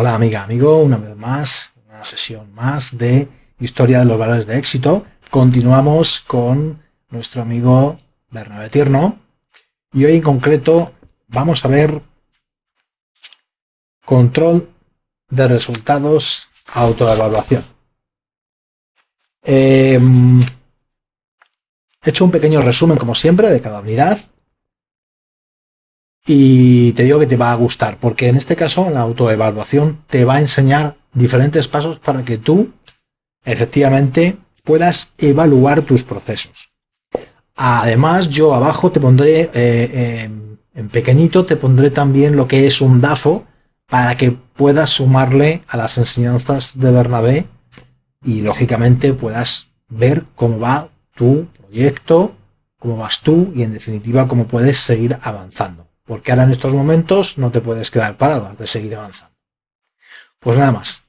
Hola amiga, amigo, una vez más, una sesión más de Historia de los Valores de Éxito. Continuamos con nuestro amigo Bernabé Tierno y hoy en concreto vamos a ver control de resultados autoevaluación. Em, he hecho un pequeño resumen como siempre de cada unidad y te digo que te va a gustar, porque en este caso la autoevaluación te va a enseñar diferentes pasos para que tú efectivamente puedas evaluar tus procesos. Además, yo abajo te pondré, eh, en pequeñito, te pondré también lo que es un DAFO para que puedas sumarle a las enseñanzas de Bernabé y lógicamente puedas ver cómo va tu proyecto, cómo vas tú y en definitiva cómo puedes seguir avanzando porque ahora en estos momentos no te puedes quedar parado, has de seguir avanzando. Pues nada más,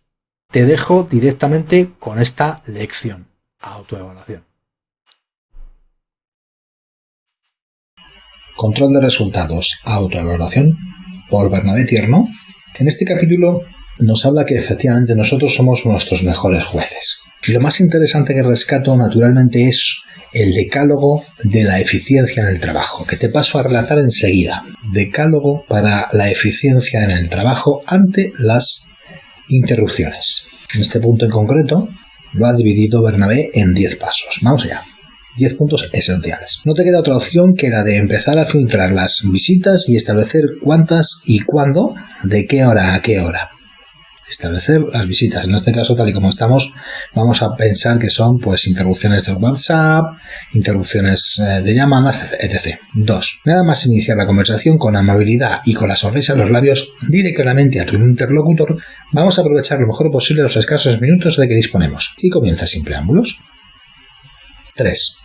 te dejo directamente con esta lección, autoevaluación. Control de resultados, autoevaluación, por Bernabé Tierno. En este capítulo nos habla que efectivamente nosotros somos nuestros mejores jueces. Y lo más interesante que rescato naturalmente es el decálogo de la eficiencia en el trabajo, que te paso a relatar enseguida. Decálogo para la eficiencia en el trabajo ante las interrupciones. En este punto en concreto lo ha dividido Bernabé en 10 pasos. Vamos allá. 10 puntos esenciales. No te queda otra opción que la de empezar a filtrar las visitas y establecer cuántas y cuándo, de qué hora a qué hora establecer las visitas. En este caso, tal y como estamos, vamos a pensar que son pues interrupciones de WhatsApp, interrupciones eh, de llamadas, etc. 2. Nada más iniciar la conversación con amabilidad y con la sonrisa en los labios, dile claramente a tu interlocutor, vamos a aprovechar lo mejor posible los escasos minutos de que disponemos. Y comienza sin preámbulos. 3.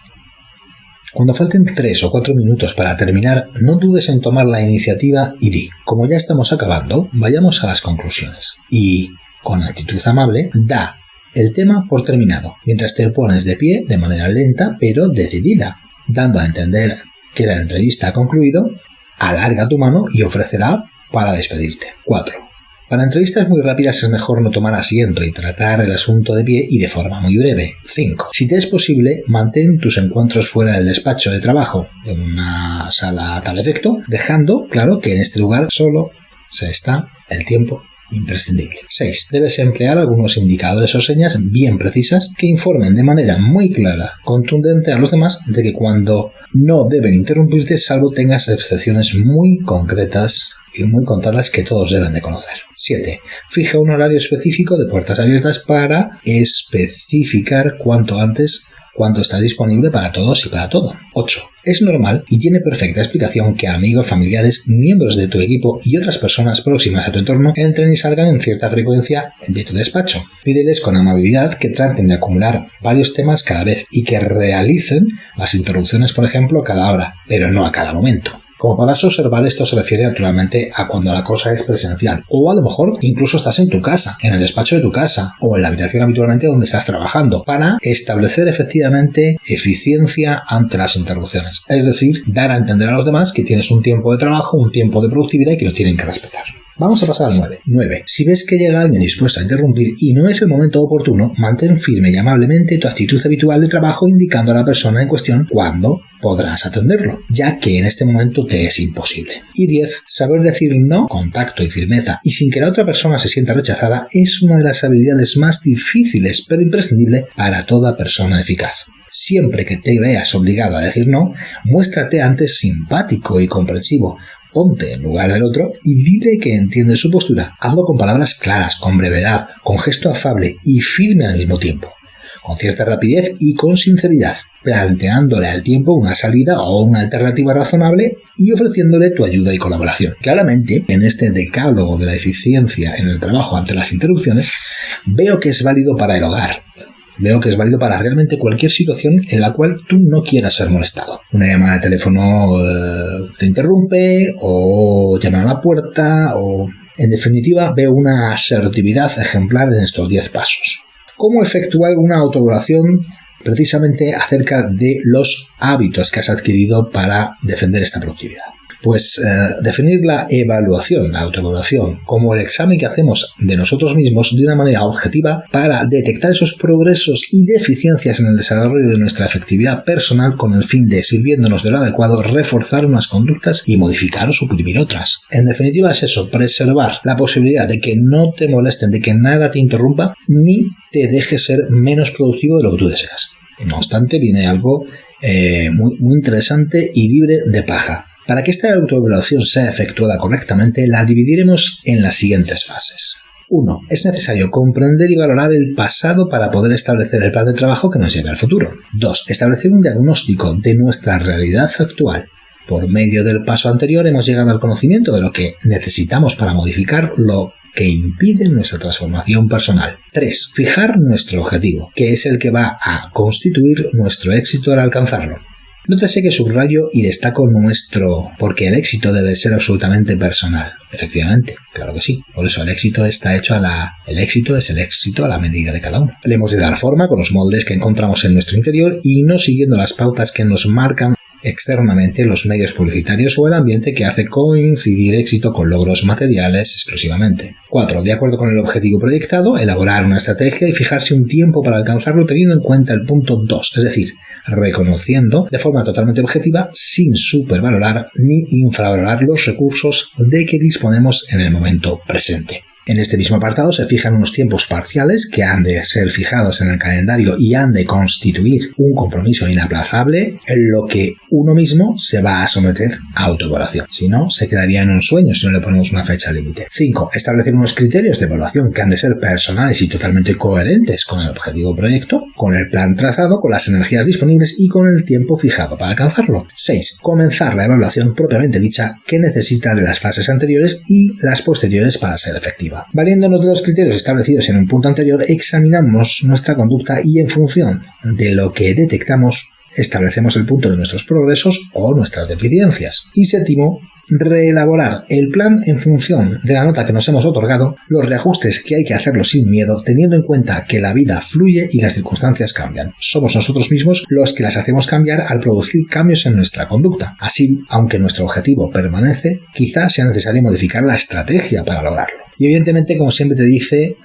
Cuando falten 3 o 4 minutos para terminar, no dudes en tomar la iniciativa y di, como ya estamos acabando, vayamos a las conclusiones. Y, con actitud amable, da el tema por terminado, mientras te pones de pie de manera lenta pero decidida, dando a entender que la entrevista ha concluido, alarga tu mano y ofrecerá para despedirte. 4. Para entrevistas muy rápidas es mejor no tomar asiento y tratar el asunto de pie y de forma muy breve. 5. Si te es posible, mantén tus encuentros fuera del despacho de trabajo, en una sala a tal efecto, dejando claro que en este lugar solo se está el tiempo imprescindible. 6. Debes emplear algunos indicadores o señas bien precisas que informen de manera muy clara, contundente a los demás de que cuando no deben interrumpirte salvo tengas excepciones muy concretas y muy contadas que todos deben de conocer. 7. Fija un horario específico de puertas abiertas para especificar cuanto antes cuando está disponible para todos y para todo. 8. Es normal y tiene perfecta explicación que amigos, familiares, miembros de tu equipo y otras personas próximas a tu entorno entren y salgan en cierta frecuencia de tu despacho. Pídeles con amabilidad que traten de acumular varios temas cada vez y que realicen las interrupciones, por ejemplo, cada hora, pero no a cada momento. Como podrás observar, esto se refiere naturalmente a cuando la cosa es presencial. O a lo mejor incluso estás en tu casa, en el despacho de tu casa, o en la habitación habitualmente donde estás trabajando, para establecer efectivamente eficiencia ante las interrupciones. Es decir, dar a entender a los demás que tienes un tiempo de trabajo, un tiempo de productividad y que lo tienen que respetar. Vamos a pasar al 9. 9. Si ves que llega alguien dispuesto a interrumpir y no es el momento oportuno, mantén firme y amablemente tu actitud habitual de trabajo indicando a la persona en cuestión cuándo podrás atenderlo, ya que en este momento te es imposible. Y 10. Saber decir no con tacto y firmeza y sin que la otra persona se sienta rechazada es una de las habilidades más difíciles pero imprescindible para toda persona eficaz. Siempre que te veas obligado a decir no, muéstrate antes simpático y comprensivo, ponte en lugar del otro y dile que entiende su postura. Hazlo con palabras claras, con brevedad, con gesto afable y firme al mismo tiempo, con cierta rapidez y con sinceridad, planteándole al tiempo una salida o una alternativa razonable y ofreciéndole tu ayuda y colaboración. Claramente, en este decálogo de la eficiencia en el trabajo ante las interrupciones, veo que es válido para el hogar, veo que es válido para realmente cualquier situación en la cual tú no quieras ser molestado. Una llamada de teléfono eh, te interrumpe o llaman a la puerta o... En definitiva, veo una asertividad ejemplar en estos 10 pasos. ¿Cómo efectuar una autoevaluación precisamente acerca de los hábitos que has adquirido para defender esta productividad? Pues eh, definir la evaluación, la autoevaluación, como el examen que hacemos de nosotros mismos de una manera objetiva para detectar esos progresos y deficiencias en el desarrollo de nuestra efectividad personal con el fin de, sirviéndonos de lo adecuado, reforzar unas conductas y modificar o suprimir otras. En definitiva es eso, preservar la posibilidad de que no te molesten, de que nada te interrumpa, ni te deje ser menos productivo de lo que tú deseas. No obstante, viene algo eh, muy, muy interesante y libre de paja. Para que esta autoevaluación sea efectuada correctamente, la dividiremos en las siguientes fases. 1. Es necesario comprender y valorar el pasado para poder establecer el plan de trabajo que nos lleve al futuro. 2. Establecer un diagnóstico de nuestra realidad actual. Por medio del paso anterior hemos llegado al conocimiento de lo que necesitamos para modificar lo que impide nuestra transformación personal. 3. Fijar nuestro objetivo, que es el que va a constituir nuestro éxito al alcanzarlo. Nótese que subrayo y destaco nuestro, porque el éxito debe ser absolutamente personal. Efectivamente, claro que sí. Por eso el éxito está hecho a la. El éxito es el éxito a la medida de cada uno. Le hemos de dar forma con los moldes que encontramos en nuestro interior y no siguiendo las pautas que nos marcan externamente los medios publicitarios o el ambiente que hace coincidir éxito con logros materiales exclusivamente. 4. De acuerdo con el objetivo proyectado, elaborar una estrategia y fijarse un tiempo para alcanzarlo teniendo en cuenta el punto 2, es decir, reconociendo de forma totalmente objetiva, sin supervalorar ni infravalorar los recursos de que disponemos en el momento presente. En este mismo apartado se fijan unos tiempos parciales que han de ser fijados en el calendario y han de constituir un compromiso inaplazable en lo que uno mismo se va a someter a autoevaluación. Si no, se quedaría en un sueño si no le ponemos una fecha límite. 5. Establecer unos criterios de evaluación que han de ser personales y totalmente coherentes con el objetivo proyecto, con el plan trazado, con las energías disponibles y con el tiempo fijado para alcanzarlo. 6. Comenzar la evaluación propiamente dicha que necesita de las fases anteriores y las posteriores para ser efectiva. Valiéndonos de los criterios establecidos en un punto anterior, examinamos nuestra conducta y en función de lo que detectamos, establecemos el punto de nuestros progresos o nuestras deficiencias. Y séptimo, reelaborar el plan en función de la nota que nos hemos otorgado, los reajustes que hay que hacerlo sin miedo, teniendo en cuenta que la vida fluye y las circunstancias cambian. Somos nosotros mismos los que las hacemos cambiar al producir cambios en nuestra conducta. Así, aunque nuestro objetivo permanece, quizás sea necesario modificar la estrategia para lograrlo. Y evidentemente, como siempre te dice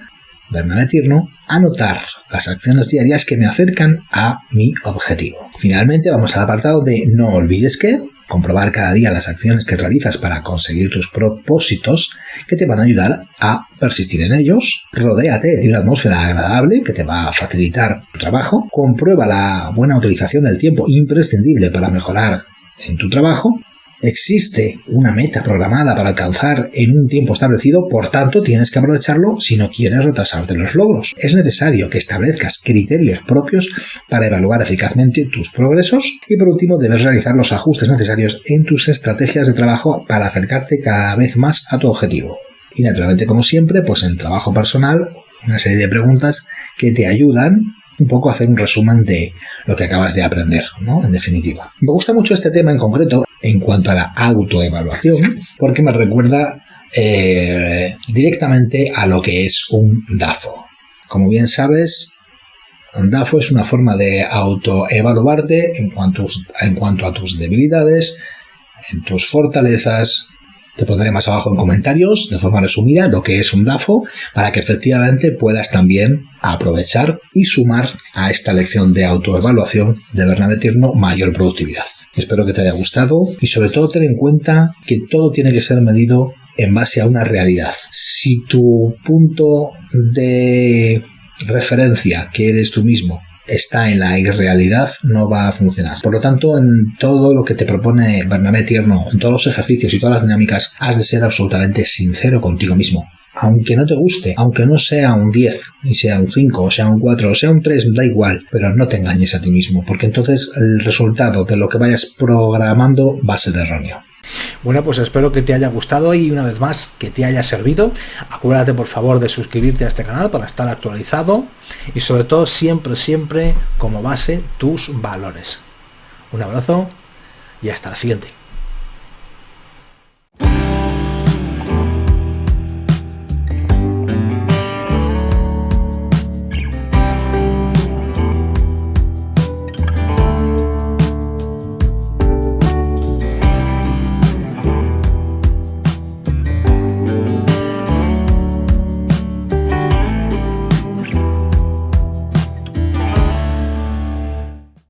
Bernabé Tierno, anotar las acciones diarias que me acercan a mi objetivo. Finalmente vamos al apartado de no olvides que, comprobar cada día las acciones que realizas para conseguir tus propósitos que te van a ayudar a persistir en ellos. Rodéate de una atmósfera agradable que te va a facilitar tu trabajo. Comprueba la buena utilización del tiempo imprescindible para mejorar en tu trabajo Existe una meta programada para alcanzar en un tiempo establecido, por tanto tienes que aprovecharlo si no quieres retrasarte los logros. Es necesario que establezcas criterios propios para evaluar eficazmente tus progresos y por último debes realizar los ajustes necesarios en tus estrategias de trabajo para acercarte cada vez más a tu objetivo. Y naturalmente como siempre, pues en trabajo personal, una serie de preguntas que te ayudan un poco a hacer un resumen de lo que acabas de aprender, ¿no? En definitiva. Me gusta mucho este tema en concreto en cuanto a la autoevaluación, porque me recuerda eh, directamente a lo que es un DAFO. Como bien sabes, un DAFO es una forma de autoevaluarte en en cuanto a tus debilidades, en tus fortalezas, te pondré más abajo en comentarios, de forma resumida, lo que es un DAFO, para que efectivamente puedas también aprovechar y sumar a esta lección de autoevaluación de Bernabé Tierno mayor productividad. Espero que te haya gustado y sobre todo ten en cuenta que todo tiene que ser medido en base a una realidad. Si tu punto de referencia, que eres tú mismo, está en la irrealidad, no va a funcionar. Por lo tanto, en todo lo que te propone Bernabé Tierno, en todos los ejercicios y todas las dinámicas, has de ser absolutamente sincero contigo mismo. Aunque no te guste, aunque no sea un 10, y sea un 5, o sea un 4, o sea un 3, da igual, pero no te engañes a ti mismo, porque entonces el resultado de lo que vayas programando va a ser erróneo. Bueno, pues espero que te haya gustado y una vez más que te haya servido. Acuérdate por favor de suscribirte a este canal para estar actualizado y sobre todo siempre, siempre como base tus valores. Un abrazo y hasta la siguiente.